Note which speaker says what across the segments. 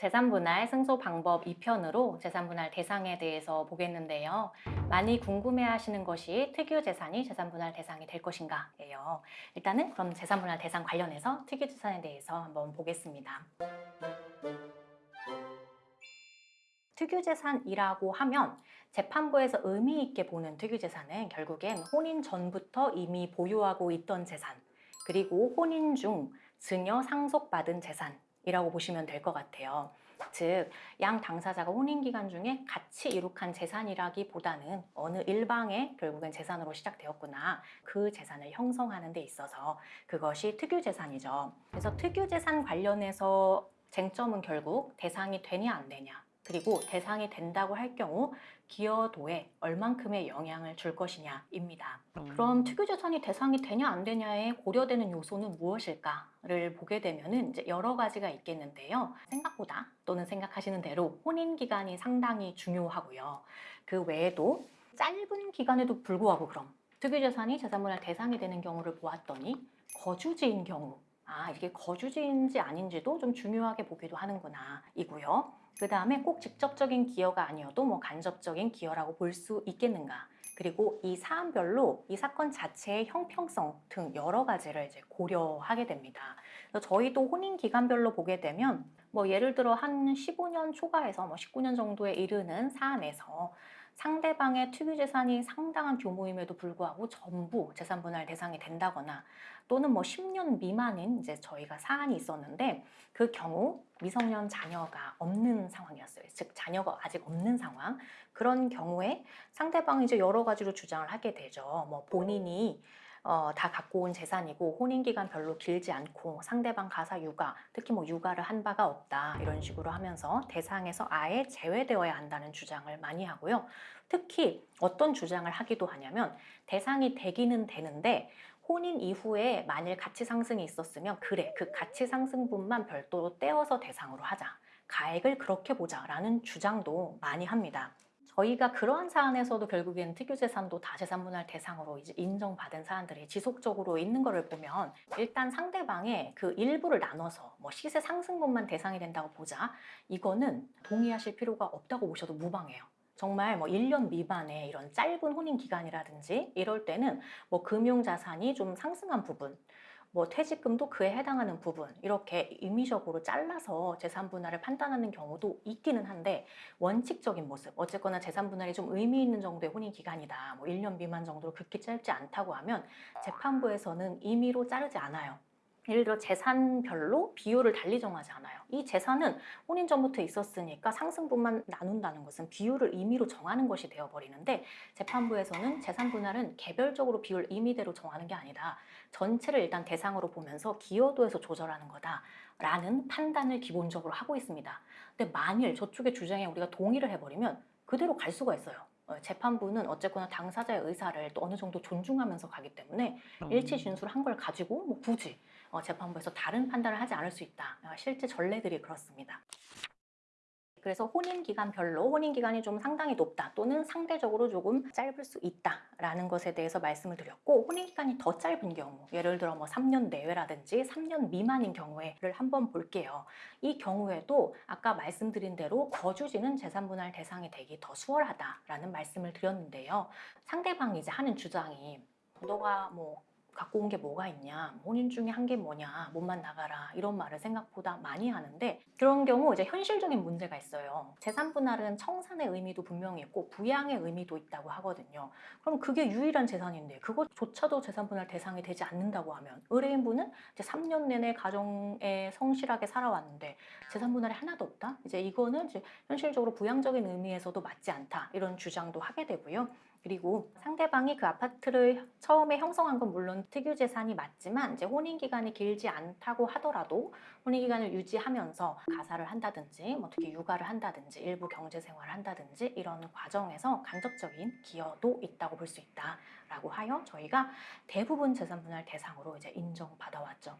Speaker 1: 재산분할 승소 방법 2편으로 재산분할 대상에 대해서 보겠는데요. 많이 궁금해하시는 것이 특유재산이 재산분할 대상이 될 것인가예요. 일단은 그럼 재산분할 대상 관련해서 특유재산에 대해서 한번 보겠습니다. 특유재산이라고 하면 재판부에서 의미 있게 보는 특유재산은 결국엔 혼인 전부터 이미 보유하고 있던 재산 그리고 혼인 중 증여 상속받은 재산 이라고 보시면 될 것 같아요. 즉, 양 당사자가 혼인 기간 중에 같이 이룩한 재산이라기보다는 어느 일방의 결국엔 재산으로 시작되었구나. 그 재산을 형성하는 데 있어서 그것이 특유 재산이죠. 그래서 특유 재산 관련해서 쟁점은 결국 대상이 되냐 안 되냐 그리고 대상이 된다고 할 경우 기여도에 얼만큼의 영향을 줄 것이냐입니다. 그럼 특유재산이 대상이 되냐 안 되냐에 고려되는 요소는 무엇일까를 보게 되면 은 이제 여러 가지가 있겠는데요. 생각보다 또는 생각하시는 대로 혼인 기간이 상당히 중요하고요. 그 외에도 짧은 기간에도 불구하고 그럼 특유재산이 재산분할 대상이 되는 경우를 보았더니 거주지인 경우 아 이게 거주지인지 아닌지도 좀 중요하게 보기도 하는구나 이고요. 그 다음에 꼭 직접적인 기여가 아니어도 뭐 간접적인 기여라고 볼 수 있겠는가. 그리고 이 사안별로 이 사건 자체의 형평성 등 여러 가지를 이제 고려하게 됩니다. 저희도 혼인 기간별로 보게 되면 뭐 예를 들어 한 15년 초과해서 뭐 19년 정도에 이르는 사안에서 상대방의 특유재산이 상당한 규모임에도 불구하고 전부 재산분할 대상이 된다거나 또는 뭐 10년 미만인 이제 저희가 사안이 있었는데 그 경우 미성년 자녀가 없는 상황이었어요. 즉 자녀가 아직 없는 상황. 그런 경우에 상대방이 이제 여러 가지로 주장을 하게 되죠. 뭐 본인이 어, 다 갖고 온 재산이고 혼인 기간 별로 길지 않고 상대방 가사 육아, 특히 뭐 육아를 한 바가 없다 이런 식으로 하면서 대상에서 아예 제외되어야 한다는 주장을 많이 하고요. 특히 어떤 주장을 하기도 하냐면 대상이 되기는 되는데 혼인 이후에 만일 가치 상승이 있었으면 그래 그 가치 상승분만 별도로 떼어서 대상으로 하자 가액을 그렇게 보자 라는 주장도 많이 합니다. 저희가 그러한 사안에서도 결국엔 특유재산도 다재산분할 대상으로 이제 인정받은 사안들이 지속적으로 있는 것을 보면 일단 상대방의 그 일부를 나눠서 뭐 시세 상승분만 대상이 된다고 보자 이거는 동의하실 필요가 없다고 보셔도 무방해요. 정말 뭐 1년 미만의 이런 짧은 혼인 기간이라든지 이럴 때는 뭐 금융 자산이 좀 상승한 부분 뭐 퇴직금도 그에 해당하는 부분 이렇게 임의적으로 잘라서 재산 분할을 판단하는 경우도 있기는 한데 원칙적인 모습 어쨌거나 재산 분할이 좀 의미 있는 정도의 혼인 기간이다 뭐 1년 미만 정도로 그렇게 짧지 않다고 하면 재판부에서는 임의로 자르지 않아요 예를 들어 재산별로 비율을 달리 정하지 않아요. 이 재산은 혼인 전부터 있었으니까 상승분만 나눈다는 것은 비율을 임의로 정하는 것이 되어버리는데 재판부에서는 재산 분할은 개별적으로 비율 임의대로 정하는 게 아니다. 전체를 일단 대상으로 보면서 기여도에서 조절하는 거다 라는 판단을 기본적으로 하고 있습니다. 근데 만일 저쪽의 주장에 우리가 동의를 해버리면 그대로 갈 수가 있어요. 어, 재판부는 어쨌거나 당사자의 의사를 또 어느 정도 존중하면서 가기 때문에 일치 진술을 한 걸 가지고 뭐 굳이 어, 재판부에서 다른 판단을 하지 않을 수 있다. 어, 실제 전례들이 그렇습니다. 그래서 혼인 기간별로 혼인 기간이 좀 상당히 높다 또는 상대적으로 조금 짧을 수 있다라는 것에 대해서 말씀을 드렸고 혼인 기간이 더 짧은 경우 예를 들어 뭐 3년 내외라든지 3년 미만인 경우에를 한번 볼게요. 이 경우에도 아까 말씀드린 대로 거주지는 재산 분할 대상이 되기 더 수월하다라는 말씀을 드렸는데요. 상대방이 이제 하는 주장이 너가 뭐 갖고 온 게 뭐가 있냐 혼인 중에 한 게 뭐냐 몸만 나가라 이런 말을 생각보다 많이 하는데 그런 경우 이제 현실적인 문제가 있어요. 재산 분할은 청산의 의미도 분명히 있고 부양의 의미도 있다고 하거든요. 그럼 그게 유일한 재산인데 그것조차도 재산 분할 대상이 되지 않는다고 하면 의뢰인분은 이제 3년 내내 가정에 성실하게 살아왔는데 재산 분할이 하나도 없다? 이제 이거는 이제 현실적으로 부양적인 의미에서도 맞지 않다 이런 주장도 하게 되고요 그리고 상대방이 그 아파트를 처음에 형성한 건 물론 특유 재산이 맞지만 이제 혼인 기간이 길지 않다고 하더라도 혼인 기간을 유지하면서 가사를 한다든지 뭐 특히 육아를 한다든지 일부 경제 생활을 한다든지 이런 과정에서 간접적인 기여도 있다고 볼 수 있다라고 하여 저희가 대부분 재산 분할 대상으로 이제 인정받아 왔죠.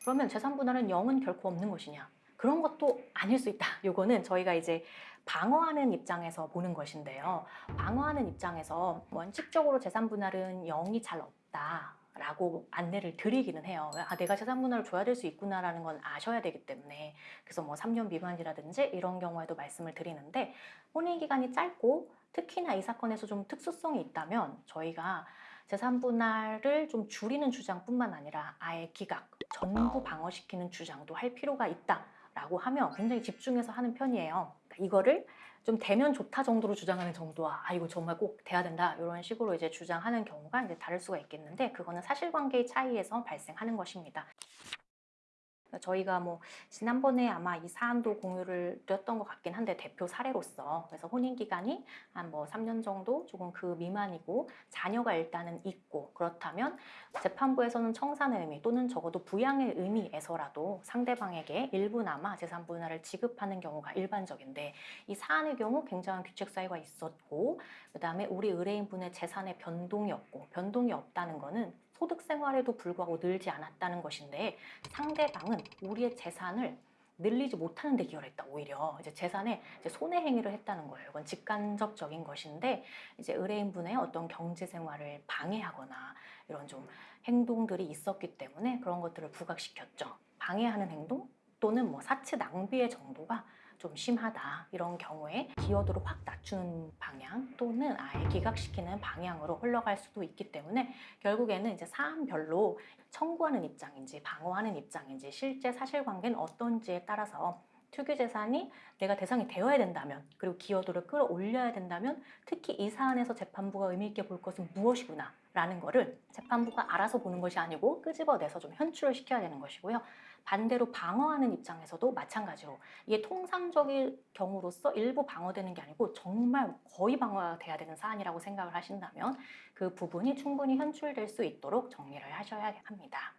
Speaker 1: 그러면 재산 분할은 영은 결코 없는 것이냐? 그런 것도 아닐 수 있다. 요거는 저희가 이제 방어하는 입장에서 보는 것인데요. 방어하는 입장에서 원칙적으로 재산 분할은 영이 잘 없다. 라고 안내를 드리기는 해요. 아, 내가 재산 분할을 줘야 될 수 있구나라는 건 아셔야 되기 때문에 그래서 뭐 3년 미만이라든지 이런 경우에도 말씀을 드리는데 혼인 기간이 짧고 특히나 이 사건에서 좀 특수성이 있다면 저희가 재산 분할을 좀 줄이는 주장뿐만 아니라 아예 기각, 전부 방어시키는 주장도 할 필요가 있다라고 하면 굉장히 집중해서 하는 편이에요. 그러니까 이거를 좀 되면 좋다 정도로 주장하는 정도와 아 이거 정말 꼭 돼야 된다 이런 식으로 이제 주장하는 경우가 이제 다를 수가 있겠는데 그거는 사실관계의 차이에서 발생하는 것입니다. 저희가 뭐 지난번에 아마 이 사안도 공유를 드렸던 것 같긴 한데 대표 사례로서. 그래서 혼인 기간이 한 뭐 3년 정도 조금 그 미만이고 자녀가 일단은 있고 그렇다면 재판부에서는 청산의 의미 또는 적어도 부양의 의미에서라도 상대방에게 일부나마 재산 분할을 지급하는 경우가 일반적인데 이 사안의 경우 굉장한 규칙 사유가 있었고 그 다음에 우리 의뢰인분의 재산에 변동이 없고 변동이 없다는 거는 소득 생활에도 불구하고 늘지 않았다는 것인데 상대방은 우리의 재산을 늘리지 못하는 데 기여를 했다 오히려 이제 재산에 이제 손해 행위를 했다는 거예요. 이건 직간접적인 것인데 이제 의뢰인분의 어떤 경제 생활을 방해하거나 이런 좀 행동들이 있었기 때문에 그런 것들을 부각시켰죠. 방해하는 행동 또는 뭐 사치 낭비의 정도가 좀 심하다. 이런 경우에 기여도를 확 낮추는 방향 또는 아예 기각시키는 방향으로 흘러갈 수도 있기 때문에 결국에는 이제 사안별로 청구하는 입장인지 방어하는 입장인지 실제 사실관계는 어떤지에 따라서 투기재산이 내가 대상이 되어야 된다면 그리고 기여도를 끌어올려야 된다면 특히 이 사안에서 재판부가 의미 있게 볼 것은 무엇이구나 라는 거를 재판부가 알아서 보는 것이 아니고 끄집어내서 좀 현출을 시켜야 되는 것이고요. 반대로 방어하는 입장에서도 마찬가지로 이게 통상적인 경우로서 일부 방어되는 게 아니고 정말 거의 방어가 돼야 되는 사안이라고 생각을 하신다면 그 부분이 충분히 현출될 수 있도록 정리를 하셔야 합니다.